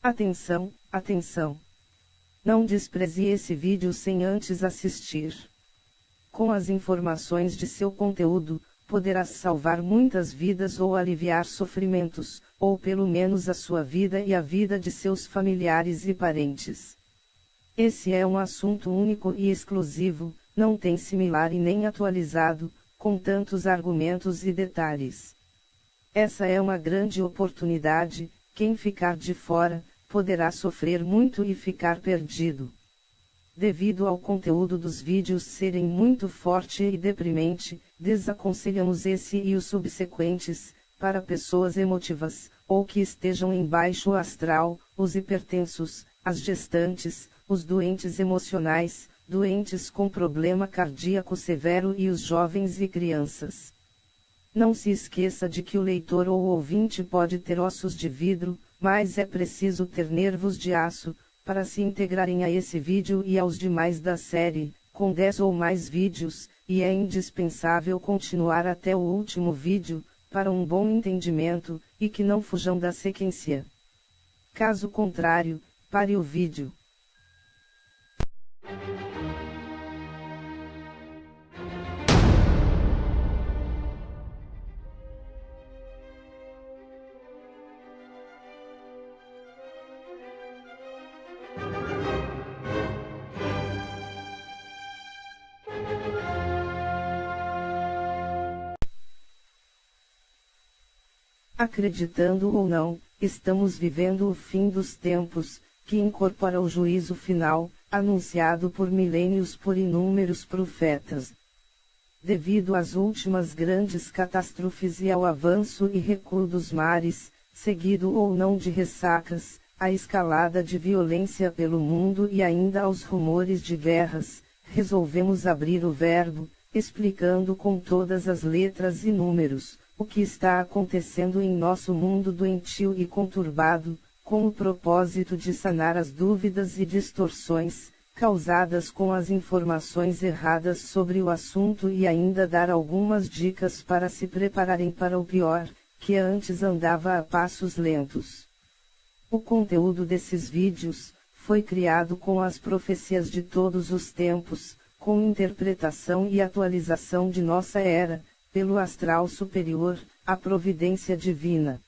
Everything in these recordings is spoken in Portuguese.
Atenção, atenção! Não despreze esse vídeo sem antes assistir. Com as informações de seu conteúdo, poderás salvar muitas vidas ou aliviar sofrimentos, ou pelo menos a sua vida e a vida de seus familiares e parentes. Esse é um assunto único e exclusivo, não tem similar e nem atualizado, com tantos argumentos e detalhes. Essa é uma grande oportunidade, quem ficar de fora, poderá sofrer muito e ficar perdido. Devido ao conteúdo dos vídeos serem muito forte e deprimente, desaconselhamos esse e os subsequentes, para pessoas emotivas, ou que estejam em baixo astral, os hipertensos, as gestantes, os doentes emocionais, doentes com problema cardíaco severo e os jovens e crianças. Não se esqueça de que o leitor ou ouvinte pode ter ossos de vidro, mas é preciso ter nervos de aço, para se integrarem a esse vídeo e aos demais da série, com 10 ou mais vídeos, e é indispensável continuar até o último vídeo, para um bom entendimento, e que não fujam da sequência. Caso contrário, pare o vídeo. Acreditando ou não, estamos vivendo o fim dos tempos, que incorpora o juízo final, anunciado por milênios por inúmeros profetas. Devido às últimas grandes catástrofes e ao avanço e recuo dos mares, seguido ou não de ressacas, a escalada de violência pelo mundo e ainda aos rumores de guerras, resolvemos abrir o verbo, explicando com todas as letras e números, o que está acontecendo em nosso mundo doentio e conturbado, com o propósito de sanar as dúvidas e distorções, causadas com as informações erradas sobre o assunto e ainda dar algumas dicas para se prepararem para o pior, que antes andava a passos lentos. O conteúdo desses vídeos, foi criado com as profecias de todos os tempos, com interpretação e atualização de nossa era, pelo astral superior, a providência divina.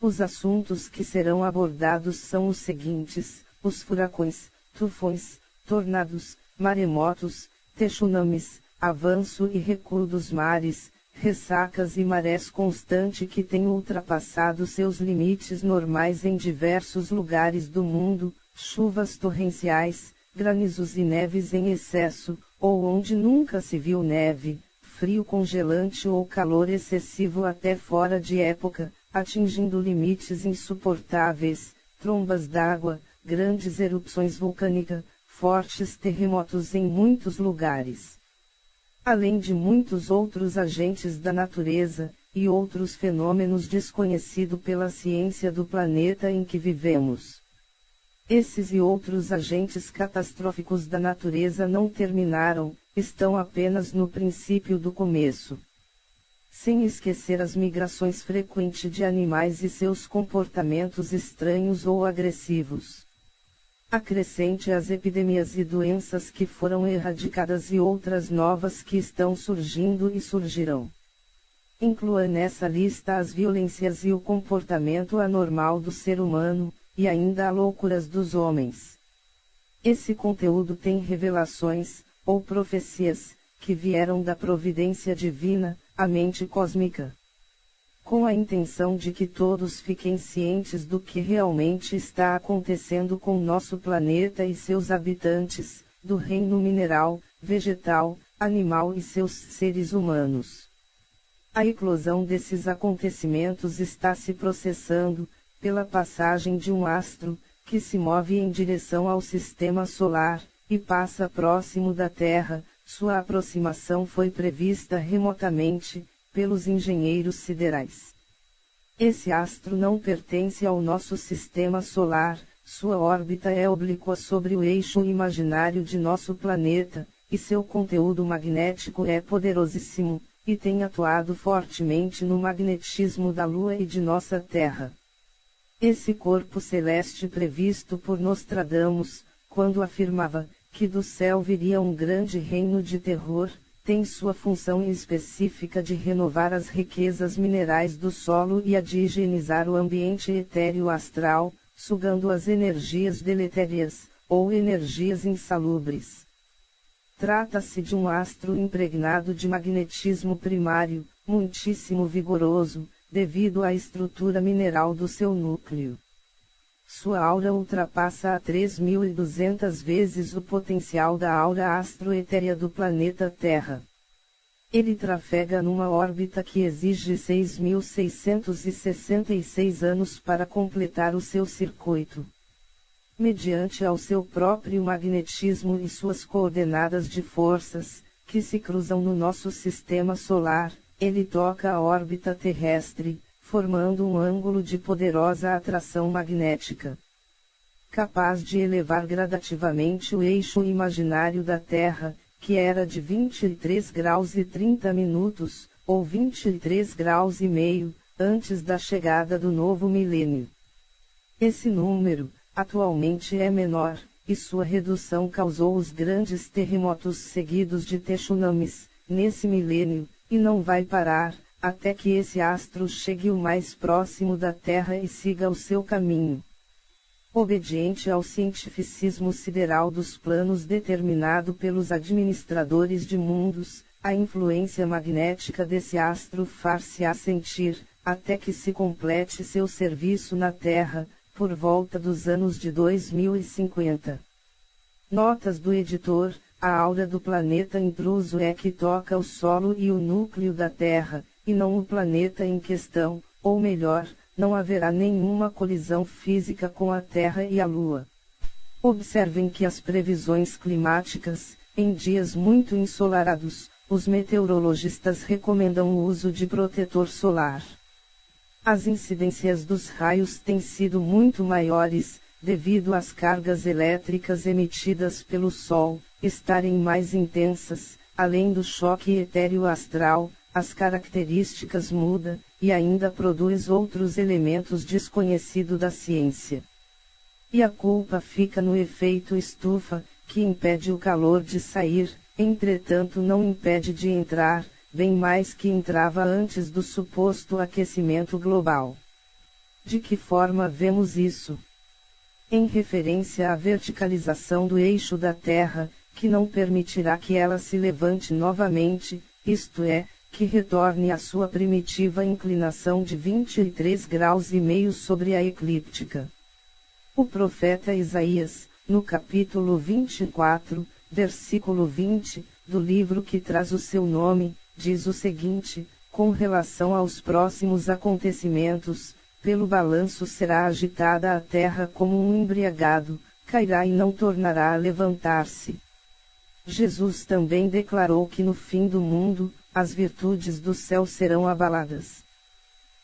Os assuntos que serão abordados são os seguintes: os furacões, tufões, tornados, maremotos, tsunamis, avanço e recuo dos mares, ressacas e marés constante que têm ultrapassado seus limites normais em diversos lugares do mundo, chuvas torrenciais, granizos e neves em excesso, ou onde nunca se viu neve, frio congelante ou calor excessivo até fora de época, atingindo limites insuportáveis, trombas d'água, grandes erupções vulcânicas, fortes terremotos em muitos lugares. Além de muitos outros agentes da natureza, e outros fenômenos desconhecidos pela ciência do planeta em que vivemos. Esses e outros agentes catastróficos da natureza não terminaram, estão apenas no princípio do começo. Sem esquecer as migrações frequentes de animais e seus comportamentos estranhos ou agressivos. Acrescente as epidemias e doenças que foram erradicadas e outras novas que estão surgindo e surgirão. Inclua nessa lista as violências e o comportamento anormal do ser humano, e ainda a loucuras dos homens. Esse conteúdo tem revelações, ou profecias, que vieram da providência divina, a mente cósmica. Com a intenção de que todos fiquem cientes do que realmente está acontecendo com nosso planeta e seus habitantes, do reino mineral, vegetal, animal e seus seres humanos. A eclosão desses acontecimentos está se processando, pela passagem de um astro, que se move em direção ao sistema solar, e passa próximo da Terra, sua aproximação foi prevista remotamente, pelos engenheiros siderais. Esse astro não pertence ao nosso sistema solar, sua órbita é oblíqua sobre o eixo imaginário de nosso planeta, e seu conteúdo magnético é poderosíssimo, e tem atuado fortemente no magnetismo da Lua e de nossa Terra. Esse corpo celeste previsto por Nostradamus, quando afirmava que do céu viria um grande reino de terror, tem sua função específica de renovar as riquezas minerais do solo e a de higienizar o ambiente etéreo astral, sugando as energias deletérias, ou energias insalubres. Trata-se de um astro impregnado de magnetismo primário, muitíssimo vigoroso, devido à estrutura mineral do seu núcleo. Sua aura ultrapassa a 3.200 vezes o potencial da aura astroetérea do planeta Terra. Ele trafega numa órbita que exige 6.666 anos para completar o seu circuito. Mediante ao seu próprio magnetismo e suas coordenadas de forças, que se cruzam no nosso sistema solar, ele toca a órbita terrestre, formando um ângulo de poderosa atração magnética. Capaz de elevar gradativamente o eixo imaginário da Terra, que era de 23 graus e 30 minutos, ou 23 graus e meio, antes da chegada do novo milênio. Esse número, atualmente é menor, e sua redução causou os grandes terremotos seguidos de tsunamis, nesse milênio, e não vai parar, até que esse astro chegue o mais próximo da Terra e siga o seu caminho. Obediente ao cientificismo sideral dos planos determinado pelos administradores de mundos, a influência magnética desse astro far-se-á sentir, até que se complete seu serviço na Terra, por volta dos anos de 2050. Notas do editor: a aura do planeta intruso é que toca o solo e o núcleo da Terra, e não o planeta em questão, ou melhor, não haverá nenhuma colisão física com a Terra e a Lua. Observem que as previsões climáticas, em dias muito ensolarados, os meteorologistas recomendam o uso de protetor solar. As incidências dos raios têm sido muito maiores, devido às cargas elétricas emitidas pelo Sol, estarem mais intensas, além do choque etéreo astral, as características muda, e ainda produz outros elementos desconhecidos da ciência. E a culpa fica no efeito estufa, que impede o calor de sair, entretanto não impede de entrar, bem mais que entrava antes do suposto aquecimento global. De que forma vemos isso? Em referência à verticalização do eixo da Terra, que não permitirá que ela se levante novamente, isto é, que retorne à sua primitiva inclinação de 23 graus e meio sobre a eclíptica. O profeta Isaías, no capítulo 24, versículo 20, do livro que traz o seu nome, diz o seguinte: com relação aos próximos acontecimentos, pelo balanço será agitada a terra como um embriagado, cairá e não tornará a levantar-se. Jesus também declarou que no fim do mundo, as virtudes do céu serão abaladas.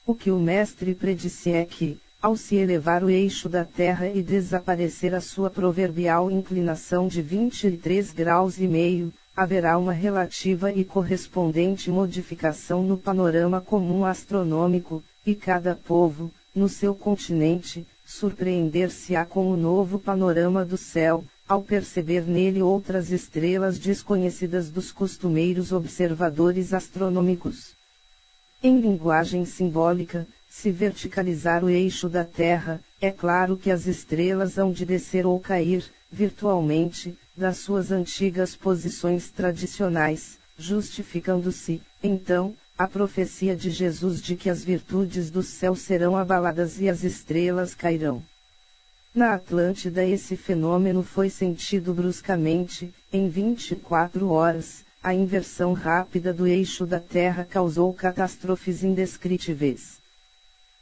O que o Mestre predisse é que, ao se elevar o eixo da Terra e desaparecer a sua proverbial inclinação de 23 graus e meio, haverá uma relativa e correspondente modificação no panorama comum astronômico, e cada povo, no seu continente, surpreender-se-á com o novo panorama do céu, ao perceber nele outras estrelas desconhecidas dos costumeiros observadores astronômicos. Em linguagem simbólica, se verticalizar o eixo da Terra, é claro que as estrelas hão de descer ou cair, virtualmente, das suas antigas posições tradicionais, justificando-se, então, a profecia de Jesus de que as virtudes do céu serão abaladas e as estrelas cairão. Na Atlântida esse fenômeno foi sentido bruscamente, em 24 horas, a inversão rápida do eixo da Terra causou catástrofes indescritíveis.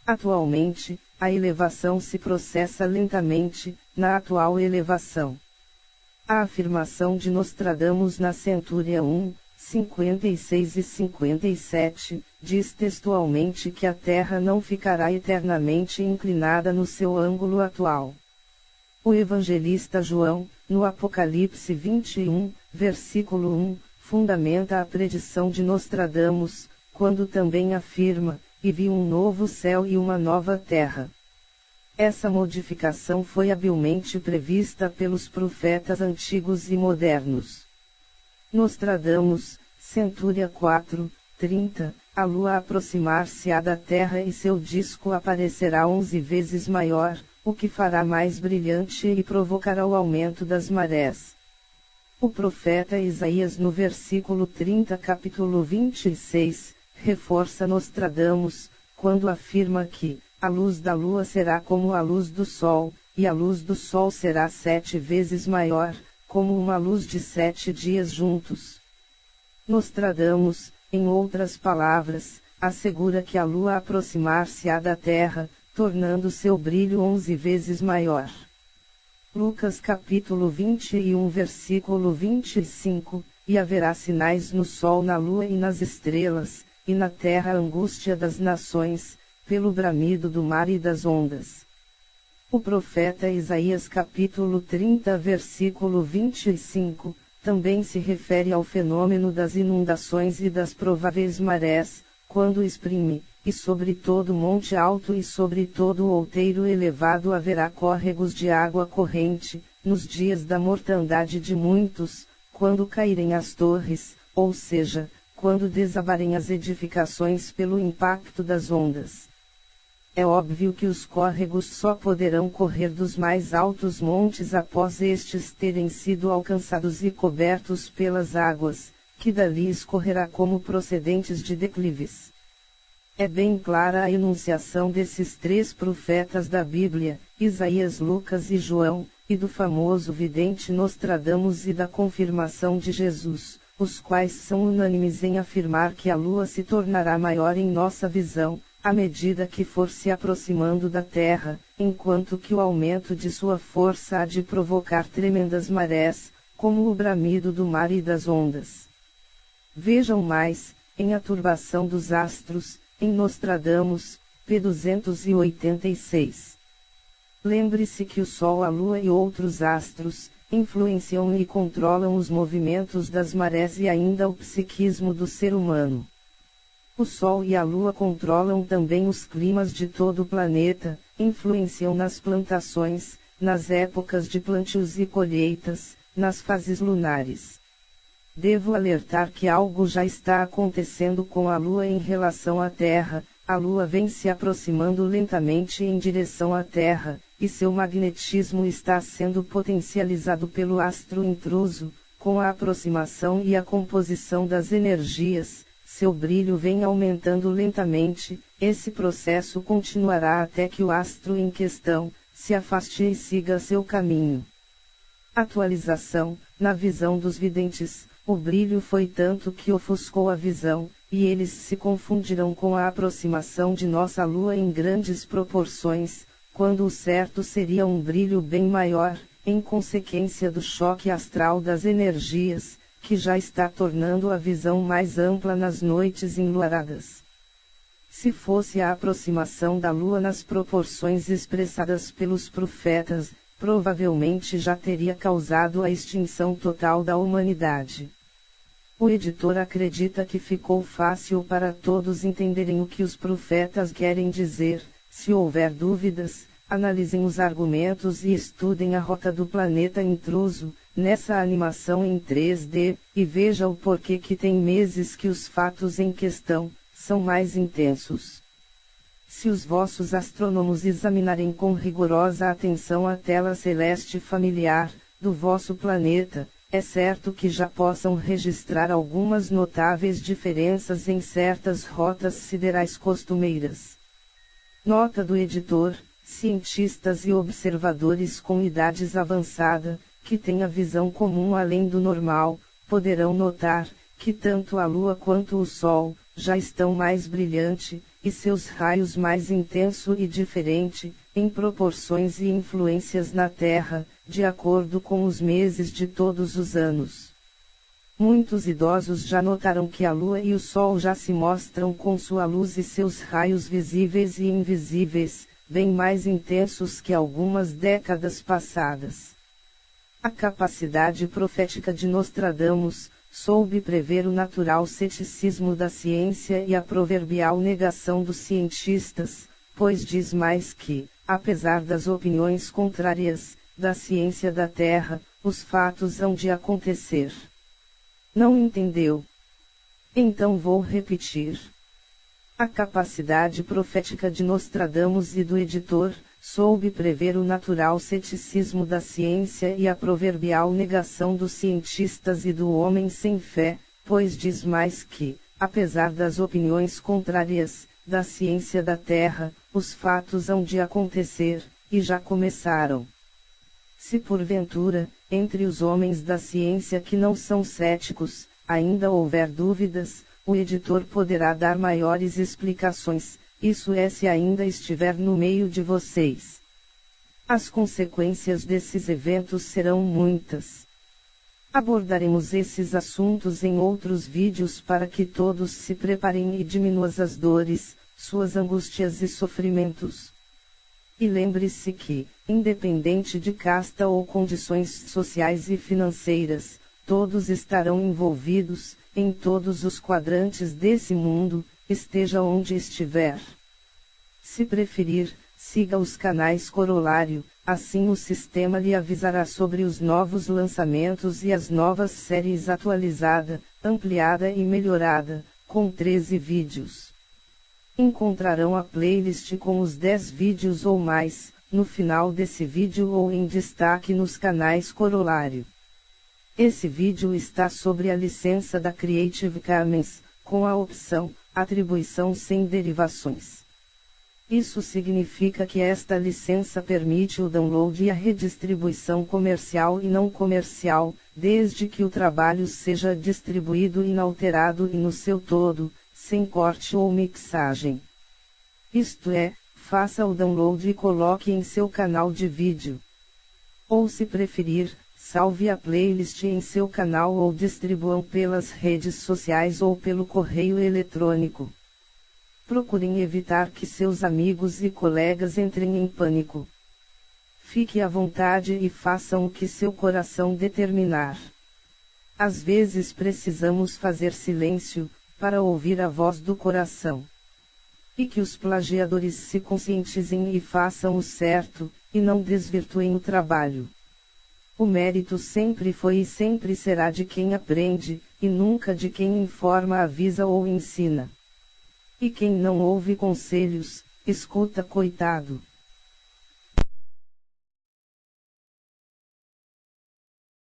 Atualmente, a elevação se processa lentamente, na atual elevação. A afirmação de Nostradamus na Centúria 1, 56 e 57, diz textualmente que a Terra não ficará eternamente inclinada no seu ângulo atual. O evangelista João, no Apocalipse 21, versículo 1, fundamenta a predição de Nostradamus, quando também afirma: E vi um novo céu e uma nova terra. Essa modificação foi habilmente prevista pelos profetas antigos e modernos. Nostradamus, Centúria 4, 30, a lua aproximar-se-á da Terra e seu disco aparecerá onze vezes maior, o que fará mais brilhante e provocará o aumento das marés. O profeta Isaías no versículo 30 capítulo 26, reforça Nostradamus, quando afirma que, a luz da lua será como a luz do sol, e a luz do sol será sete vezes maior, como uma luz de sete dias juntos. Nostradamus, em outras palavras, assegura que a lua aproximar-se-á da Terra, tornando seu brilho onze vezes maior. Lucas capítulo 21 versículo 25, e haverá sinais no sol na lua e nas estrelas, e na terra a angústia das nações, pelo bramido do mar e das ondas. O profeta Isaías capítulo 30 versículo 25, também se refere ao fenômeno das inundações e das prováveis marés, quando exprime, e sobre todo monte alto e sobre todo outeiro elevado haverá córregos de água corrente, nos dias da mortandade de muitos, quando caírem as torres, ou seja, quando desabarem as edificações pelo impacto das ondas. É óbvio que os córregos só poderão correr dos mais altos montes após estes terem sido alcançados e cobertos pelas águas, que dali escorrerá como procedentes de declives. É bem clara a enunciação desses três profetas da Bíblia, Isaías, Lucas e João, e do famoso vidente Nostradamus e da confirmação de Jesus, os quais são unânimes em afirmar que a lua se tornará maior em nossa visão, à medida que for se aproximando da Terra, enquanto que o aumento de sua força há de provocar tremendas marés, como o bramido do mar e das ondas. Vejam mais, em A Turbação dos Astros, em Nostradamus, p. 286. Lembre-se que o Sol, a Lua e outros astros, influenciam e controlam os movimentos das marés e ainda o psiquismo do ser humano. O Sol e a Lua controlam também os climas de todo o planeta, influenciam nas plantações, nas épocas de plantios e colheitas, nas fases lunares. Devo alertar que algo já está acontecendo com a Lua em relação à Terra, a Lua vem se aproximando lentamente em direção à Terra, e seu magnetismo está sendo potencializado pelo astro intruso, com a aproximação e a composição das energias, seu brilho vem aumentando lentamente, esse processo continuará até que o astro em questão, se afaste e siga seu caminho. Atualização, na visão dos videntes, o brilho foi tanto que ofuscou a visão, e eles se confundirão com a aproximação de nossa Lua em grandes proporções, quando o certo seria um brilho bem maior, em consequência do choque astral das energias, que já está tornando a visão mais ampla nas noites enluaradas. Se fosse a aproximação da Lua nas proporções expressadas pelos profetas, provavelmente já teria causado a extinção total da humanidade. O editor acredita que ficou fácil para todos entenderem o que os profetas querem dizer, se houver dúvidas, analisem os argumentos e estudem a rota do planeta intruso, nessa animação em 3D, e veja o porquê que tem meses que os fatos em questão, são mais intensos. Se os vossos astrônomos examinarem com rigorosa atenção a tela celeste familiar, do vosso planeta, é certo que já possam registrar algumas notáveis diferenças em certas rotas siderais costumeiras. Nota do editor, cientistas e observadores com idades avançada, que têm a visão comum além do normal, poderão notar, que tanto a Lua quanto o Sol, já estão mais brilhante, e seus raios mais intenso e diferente, em proporções e influências na Terra, de acordo com os meses de todos os anos. Muitos idosos já notaram que a Lua e o Sol já se mostram com sua luz e seus raios visíveis e invisíveis, bem mais intensos que algumas décadas passadas. A capacidade profética de Nostradamus, soube prever o natural ceticismo da ciência e a proverbial negação dos cientistas, pois diz mais que, apesar das opiniões contrárias, da ciência da Terra, os fatos hão de acontecer. Não entendeu? Então vou repetir. A capacidade profética de Nostradamus e do editor, soube prever o natural ceticismo da ciência e a proverbial negação dos cientistas e do homem sem fé, pois diz mais que, apesar das opiniões contrárias, da ciência da Terra, os fatos hão de acontecer, e já começaram. Se porventura, entre os homens da ciência que não são céticos, ainda houver dúvidas, o editor poderá dar maiores explicações, isso é se ainda estiver no meio de vocês. As consequências desses eventos serão muitas. Abordaremos esses assuntos em outros vídeos para que todos se preparem e diminuam as dores, suas angústias e sofrimentos. E lembre-se que, independente de casta ou condições sociais e financeiras, todos estarão envolvidos, em todos os quadrantes desse mundo, esteja onde estiver. Se preferir, siga os canais Corolário, assim o sistema lhe avisará sobre os novos lançamentos e as novas séries atualizada, ampliada e melhorada, com 13 vídeos. Encontrarão a playlist com os 10 vídeos ou mais, no final desse vídeo ou em destaque nos canais Corolário. Esse vídeo está sobre a licença da Creative Commons, com a opção Atribuição sem derivações. Isso significa que esta licença permite o download e a redistribuição comercial e não comercial, desde que o trabalho seja distribuído inalterado e no seu todo, sem corte ou mixagem. Isto é, faça o download e coloque em seu canal de vídeo. Ou se preferir, salve a playlist em seu canal ou distribuam pelas redes sociais ou pelo correio eletrônico. Procurem evitar que seus amigos e colegas entrem em pânico. Fique à vontade e façam o que seu coração determinar. Às vezes precisamos fazer silêncio, para ouvir a voz do coração. E que os plagiadores se conscientizem e façam o certo, e não desvirtuem o trabalho. O mérito sempre foi e sempre será de quem aprende, e nunca de quem informa, avisa ou ensina. E quem não ouve conselhos, escuta coitado.